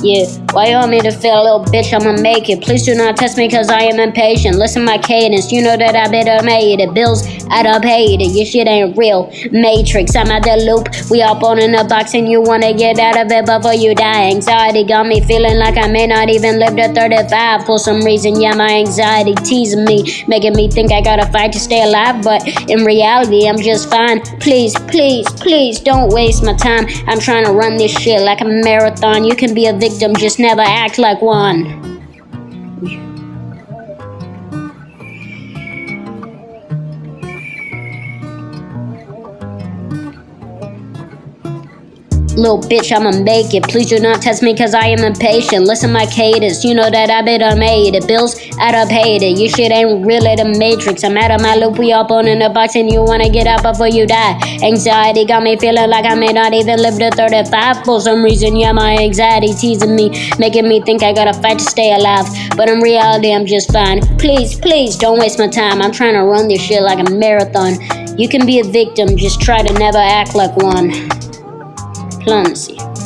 Yeah, why you want me to feel a little bitch? I'ma make it. Please do not test me cause I am impatient. Listen my cadence, you know that I better made it. Bills, I done paid it. Your shit ain't real. Matrix, I'm out the loop. We up on in a box and you wanna get out of it before you die. Anxiety got me feeling like I may not even live to 35 for some reason. Yeah, my anxiety teasing me, making me think I gotta fight to stay alive. But in reality, I'm just fine. Please, please, please don't waste my time. I'm trying to run this shit like a marathon. You can be a victim, just never act like one. Little bitch, I'ma make it. Please do not test me cause I am impatient. Listen my cadence, you know that I been done made it. Bills, done paid it. Your shit ain't really the matrix. I'm out of my loop, we all on in the box and you wanna get out before you die. Anxiety got me feeling like I may not even live to 35 for some reason. Yeah, my anxiety teasing me, making me think I gotta fight to stay alive. But in reality, I'm just fine. Please, please don't waste my time. I'm trying to run this shit like a marathon. You can be a victim, just try to never act like one diplomacy